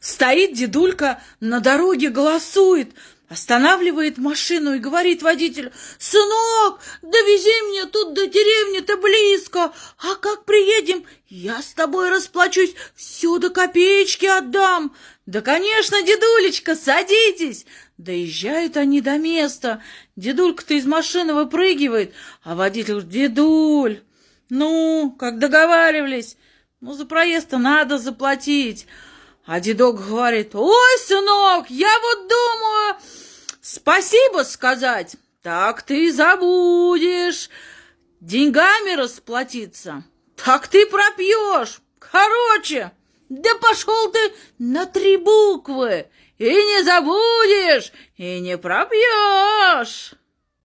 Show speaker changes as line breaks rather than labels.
Стоит дедулька на дороге, голосует, останавливает машину и говорит водителю, «Сынок, довези меня тут до деревни-то близко, а как приедем, я с тобой расплачусь, все до копеечки отдам». «Да, конечно, дедулечка, садитесь!» Доезжают они до места. Дедулька-то из машины выпрыгивает, а водитель говорит, «Дедуль, ну, как договаривались, ну, за проезд-то надо заплатить». А дедок говорит, ой, сынок, я вот думаю, спасибо сказать. Так ты забудешь деньгами расплатиться. Так ты пропьешь. Короче, да пошел ты на три буквы. И не забудешь, и не пропьешь.